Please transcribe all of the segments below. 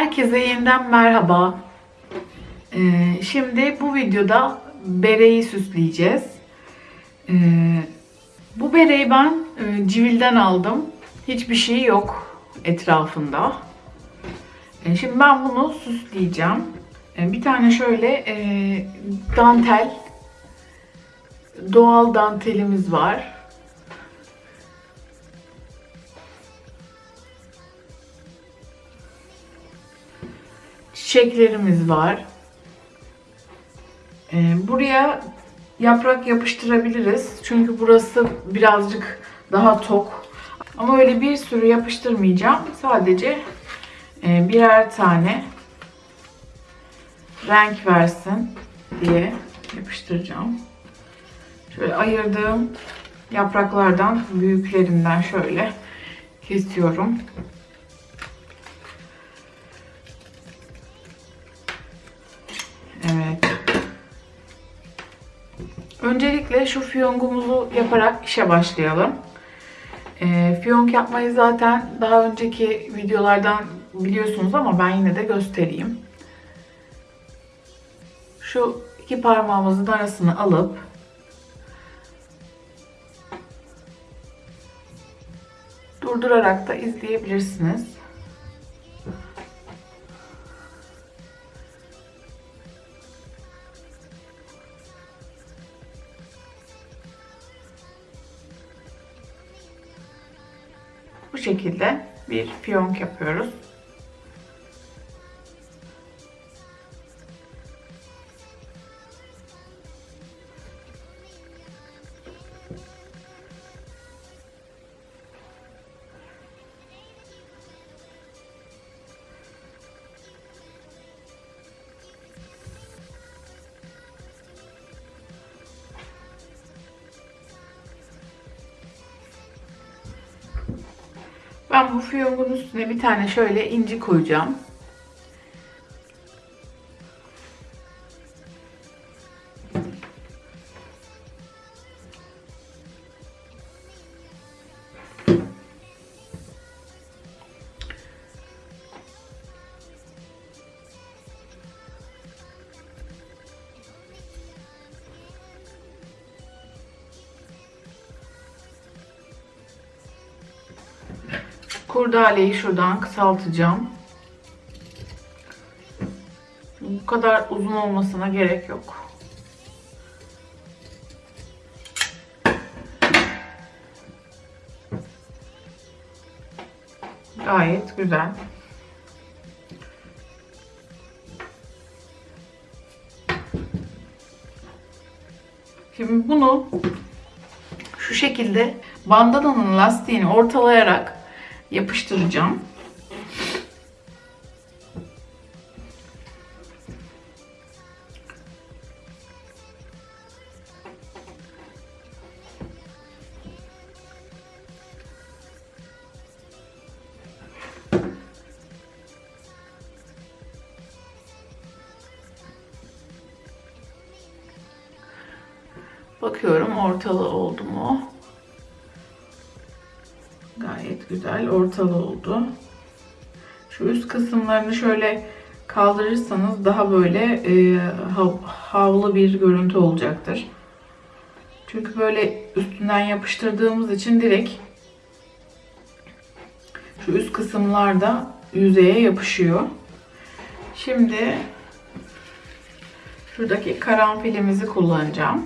Herkese yeniden merhaba. Ee, şimdi bu videoda bereyi süsleyeceğiz. Ee, bu bereyi ben e, Civil'den aldım. Hiçbir şey yok etrafında. Ee, şimdi ben bunu süsleyeceğim. Bir tane şöyle e, dantel, doğal dantelimiz var. Çiçeklerimiz var. Ee, buraya yaprak yapıştırabiliriz. Çünkü burası birazcık daha tok. Ama öyle bir sürü yapıştırmayacağım. Sadece e, birer tane renk versin diye yapıştıracağım. Şöyle ayırdığım yapraklardan büyüklerinden şöyle kesiyorum. Öncelikle şu fiyongumuzu yaparak işe başlayalım. E, fiyonk yapmayı zaten daha önceki videolardan biliyorsunuz ama ben yine de göstereyim. Şu iki parmağımızın arasını alıp durdurarak da izleyebilirsiniz. Bu şekilde bir fiyonk yapıyoruz. Ben bu fiyongun üstüne bir tane şöyle inci koyacağım. Kurdaleyi şuradan kısaltacağım. Bu kadar uzun olmasına gerek yok. Gayet güzel. Şimdi bunu şu şekilde bandananın lastiğini ortalayarak yapıştıracağım. Bakıyorum ortalı oldu mu? Güzel ortalı oldu. Şu üst kısımlarını şöyle kaldırırsanız daha böyle e, hav havlu bir görüntü olacaktır. Çünkü böyle üstünden yapıştırdığımız için direkt şu üst kısımlarda yüzeye yapışıyor. Şimdi şuradaki karanfilimizi kullanacağım.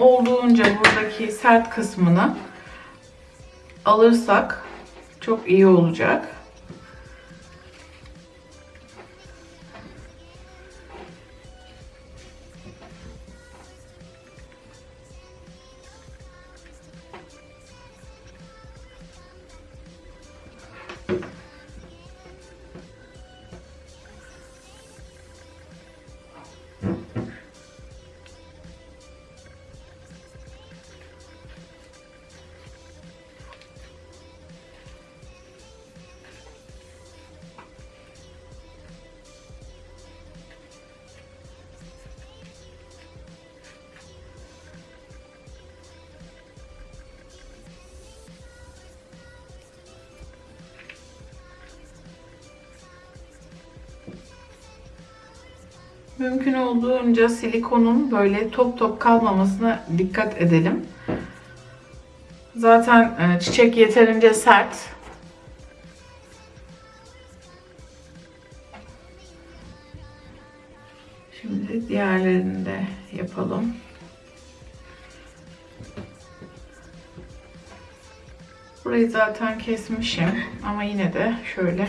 Olduğunca buradaki sert kısmını alırsak çok iyi olacak. Mümkün olduğunca silikonun böyle top top kalmamasına dikkat edelim. Zaten e, çiçek yeterince sert. Şimdi diğerlerini de yapalım. Burayı zaten kesmişim ama yine de şöyle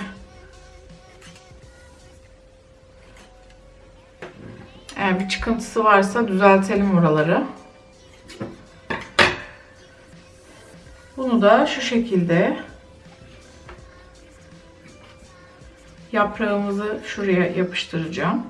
çıkıntısı varsa düzeltelim oraları. Bunu da şu şekilde yaprağımızı şuraya yapıştıracağım.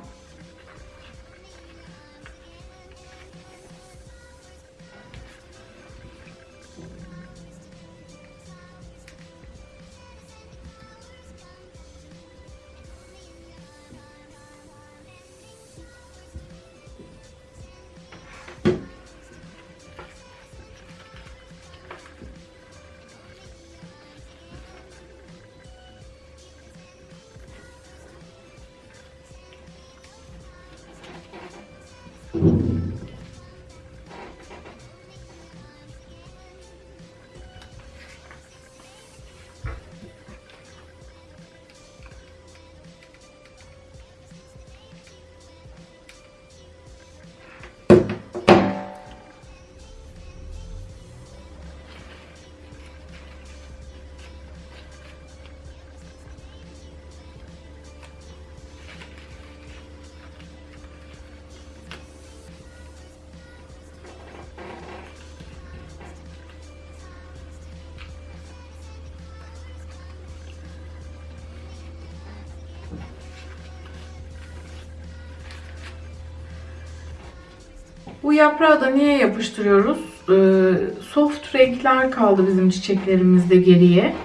Bu yaprağı da niye yapıştırıyoruz? Ee, soft renkler kaldı bizim çiçeklerimizde geriye.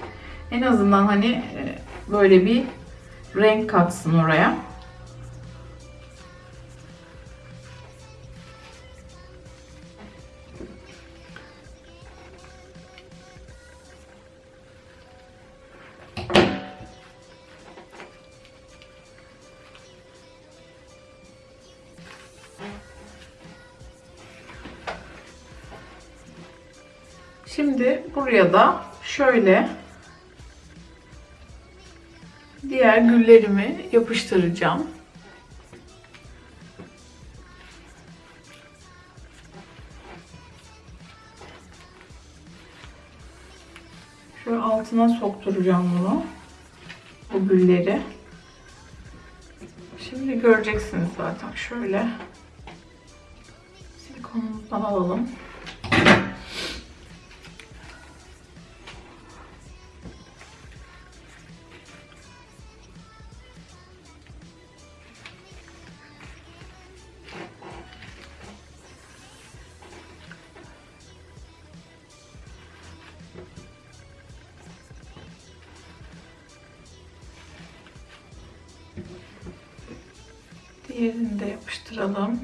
En azından hani e, böyle bir renk katsın oraya. Şimdi buraya da şöyle diğer güllerimi yapıştıracağım. Şöyle altına sokturacağım bunu. Bu gülleri. Şimdi göreceksiniz zaten. Şöyle silikonumuzdan alalım. Diğerini de yapıştıralım.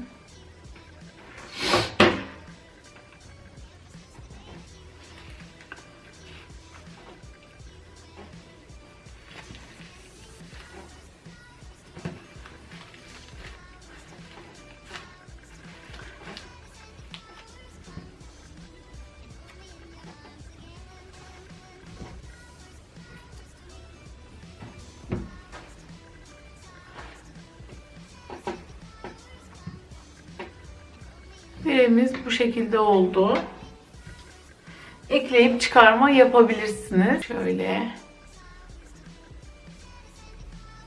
Birimiz bu şekilde oldu. Ekleyip çıkarma yapabilirsiniz. Şöyle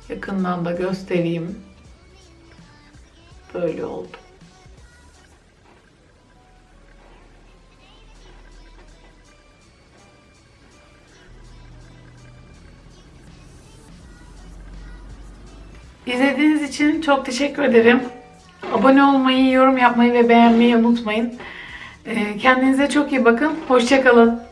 yakından da göstereyim. Böyle oldu. İzlediğiniz için çok teşekkür ederim. Abone olmayı, yorum yapmayı ve beğenmeyi unutmayın. Ee, Kendinize çok iyi bakın. Hoşçakalın.